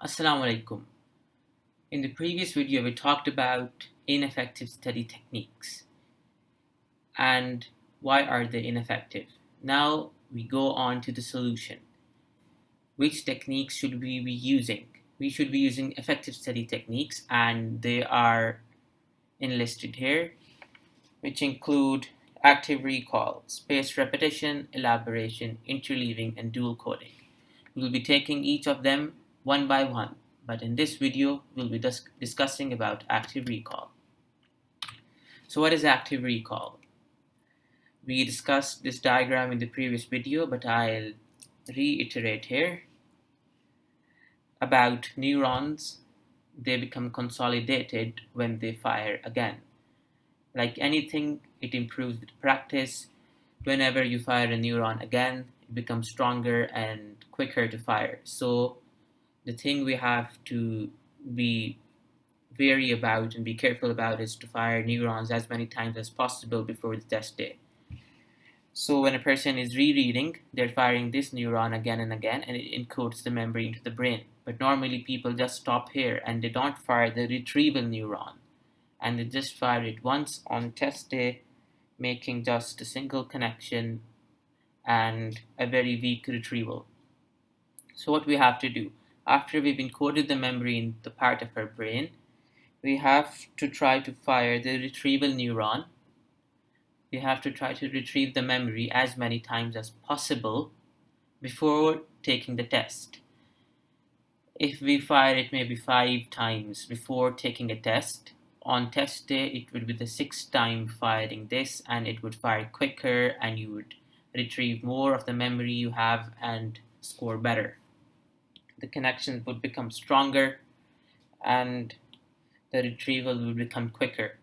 Assalamu alaikum. In the previous video, we talked about ineffective study techniques and why are they ineffective. Now we go on to the solution. Which techniques should we be using? We should be using effective study techniques and they are enlisted here, which include active recall, spaced repetition, elaboration, interleaving, and dual coding. We will be taking each of them one by one, but in this video, we'll be dis discussing about active recall. So what is active recall? We discussed this diagram in the previous video, but I'll reiterate here about neurons. They become consolidated when they fire again. Like anything, it improves with practice. Whenever you fire a neuron again, it becomes stronger and quicker to fire. So the thing we have to be wary about and be careful about is to fire neurons as many times as possible before the test day. So when a person is rereading, they're firing this neuron again and again and it encodes the memory into the brain. But normally people just stop here and they don't fire the retrieval neuron. And they just fire it once on test day, making just a single connection and a very weak retrieval. So what we have to do, after we've encoded the memory in the part of our brain, we have to try to fire the retrieval neuron. We have to try to retrieve the memory as many times as possible before taking the test. If we fire it maybe five times before taking a test, on test day it would be the sixth time firing this and it would fire quicker and you would retrieve more of the memory you have and score better the connection would become stronger and the retrieval will become quicker.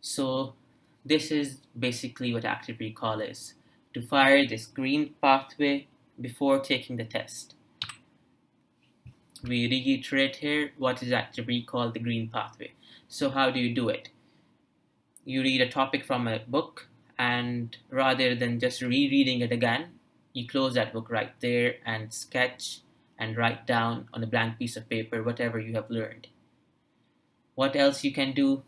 So this is basically what active recall is, to fire this green pathway before taking the test. We reiterate here what is active recall, the green pathway. So how do you do it? You read a topic from a book and rather than just rereading it again, you close that book right there and sketch and write down on a blank piece of paper whatever you have learned. What else you can do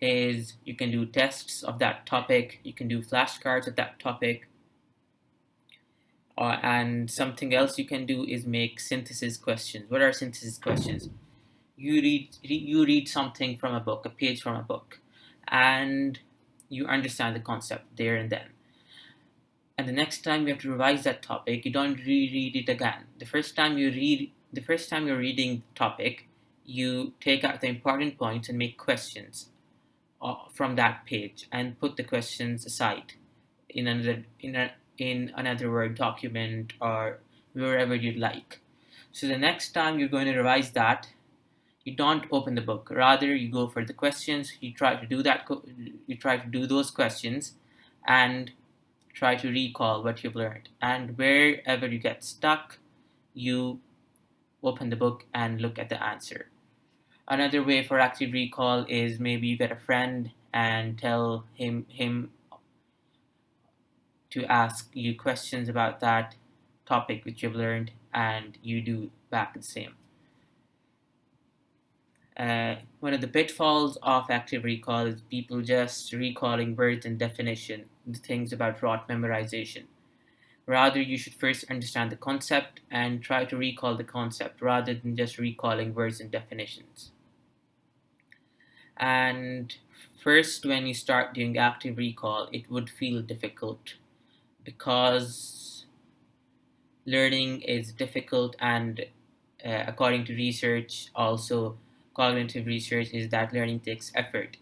is you can do tests of that topic, you can do flashcards of that topic, uh, and something else you can do is make synthesis questions. What are synthesis questions? You read, you read something from a book, a page from a book, and you understand the concept there and then and the next time you have to revise that topic, you don't reread it again. The first time you read, the first time you're reading the topic, you take out the important points and make questions uh, from that page and put the questions aside in another in a, in another Word document or wherever you'd like. So the next time you're going to revise that, you don't open the book. Rather, you go for the questions. You try to do that. You try to do those questions, and try to recall what you've learned. And wherever you get stuck, you open the book and look at the answer. Another way for active recall is maybe you get a friend and tell him him to ask you questions about that topic which you've learned and you do back the same. Uh, one of the pitfalls of active recall is people just recalling words and definition, the things about rote memorization. Rather, you should first understand the concept and try to recall the concept rather than just recalling words and definitions. And first, when you start doing active recall, it would feel difficult because learning is difficult and uh, according to research also cognitive research is that learning takes effort.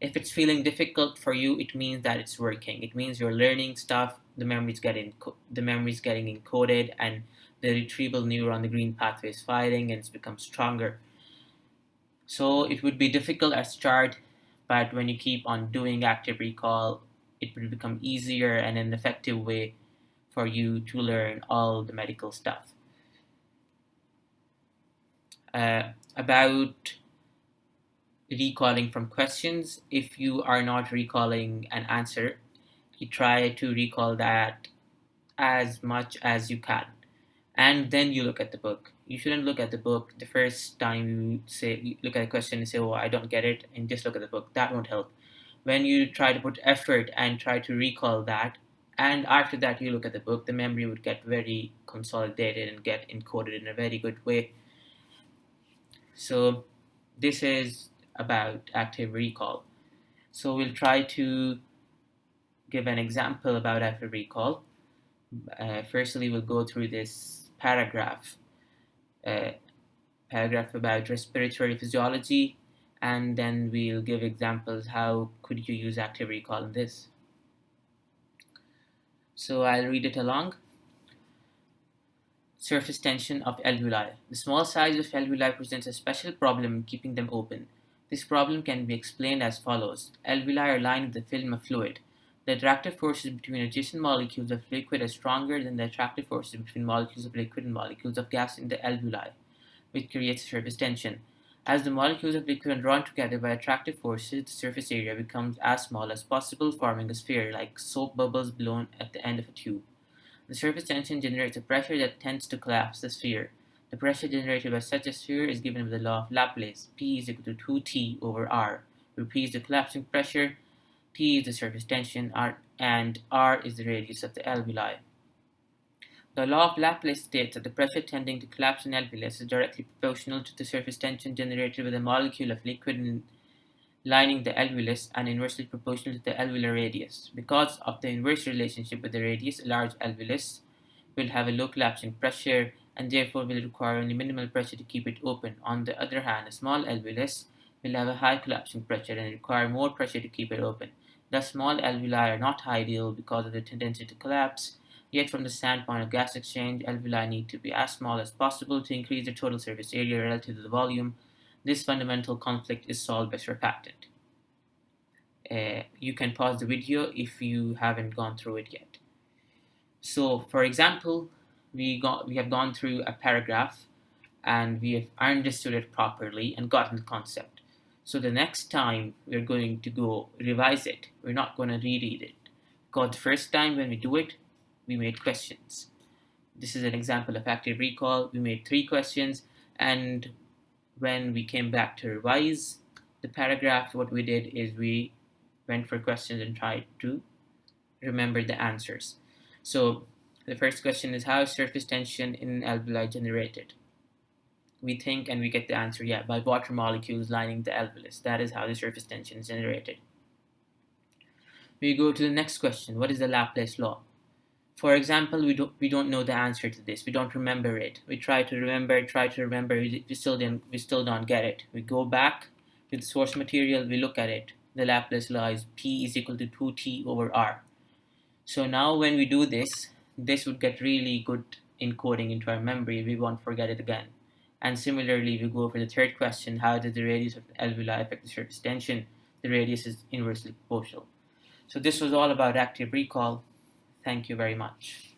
If it's feeling difficult for you, it means that it's working. It means you're learning stuff, the memory's getting the memory's getting encoded, and the retrieval neuron, the green pathway, is firing and it's become stronger. So it would be difficult at start, but when you keep on doing active recall, it will become easier and an effective way for you to learn all the medical stuff. Uh, about recalling from questions. If you are not recalling an answer, you try to recall that as much as you can. And then you look at the book. you shouldn't look at the book the first time you say you look at a question and say, "Oh, I don't get it," and just look at the book. That won't help. When you try to put effort and try to recall that, and after that you look at the book, the memory would get very consolidated and get encoded in a very good way. So this is about active recall. So we'll try to give an example about active recall. Uh, firstly, we'll go through this paragraph, uh, paragraph about respiratory physiology, and then we'll give examples how could you use active recall in this. So I'll read it along. Surface tension of alveoli. The small size of alveoli presents a special problem in keeping them open. This problem can be explained as follows. Alveoli are lined with a film of fluid. The attractive forces between adjacent molecules of liquid are stronger than the attractive forces between molecules of liquid and molecules of gas in the alveoli, which creates surface tension. As the molecules of liquid are drawn together by attractive forces, the surface area becomes as small as possible, forming a sphere like soap bubbles blown at the end of a tube. The surface tension generates a pressure that tends to collapse the sphere. The pressure generated by such a sphere is given by the law of Laplace. P is equal to 2T over R, where P is the collapsing pressure, T is the surface tension, R, and R is the radius of the alveoli. The law of Laplace states that the pressure tending to collapse an alveolus is directly proportional to the surface tension generated by the molecule of liquid lining the alveolus and inversely proportional to the alveolar radius. Because of the inverse relationship with the radius, a large alveolus will have a low collapsing pressure and therefore will require only minimal pressure to keep it open. On the other hand, a small alveolus will have a high collapsing pressure and require more pressure to keep it open. Thus, small alveoli are not ideal because of the tendency to collapse, yet from the standpoint of gas exchange, alveoli need to be as small as possible to increase the total surface area relative to the volume. This fundamental conflict is solved by surfactant. Uh, you can pause the video if you haven't gone through it yet. So, for example, we got we have gone through a paragraph and we have understood it properly and gotten the concept. So the next time we're going to go revise it, we're not going to reread it. Because the first time when we do it, we made questions. This is an example of active recall. We made three questions and when we came back to revise the paragraph, what we did is we went for questions and tried to remember the answers. So the first question is how is surface tension in alveoli generated? We think and we get the answer, yeah, by water molecules lining the alveolus. That is how the surface tension is generated. We go to the next question. What is the Laplace law? For example, we don't we don't know the answer to this. We don't remember it. We try to remember, try to remember. We, still didn't. We still don't get it. We go back to the source material. We look at it. The Laplace law is P is equal to 2T over R. So now when we do this, this would get really good encoding into our memory. We won't forget it again. And similarly, we go for the third question, how does the radius of the alveoli affect the surface tension? The radius is inversely proportional. So this was all about active recall. Thank you very much.